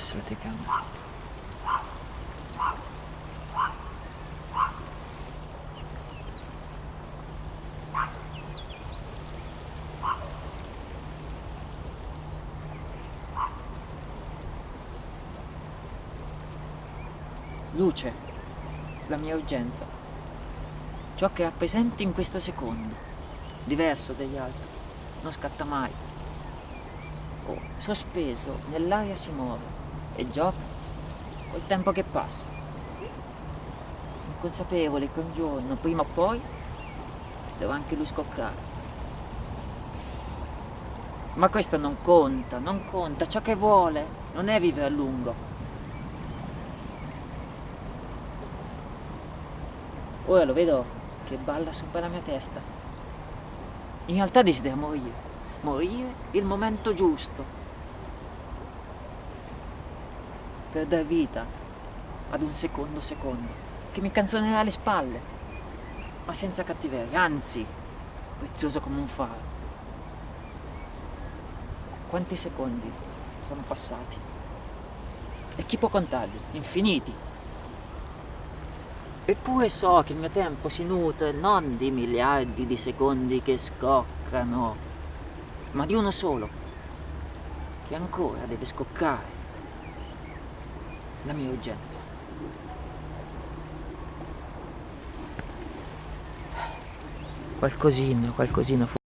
adesso la telecamera. Luce, la mia urgenza. Ciò che rappresenti in questo secondo, diverso dagli altri, non scatta mai. Oh, sospeso, nell'aria si muove e gioca col tempo che passa. Inconsapevole che un giorno, prima o poi, dovrà anche lui scoccare. Ma questo non conta, non conta, ciò che vuole non è vivere a lungo, Ora lo vedo che balla sopra la mia testa. In realtà desidera morire. Morire il momento giusto. Per dar vita ad un secondo secondo che mi canzonerà alle spalle. Ma senza cattiveria, anzi, prezioso come un faro. Quanti secondi sono passati? E chi può contarli? Infiniti. Eppure so che il mio tempo si nutre non di miliardi di secondi che scoccano, ma di uno solo, che ancora deve scoccare. La mia urgenza. Qualcosina, qualcosina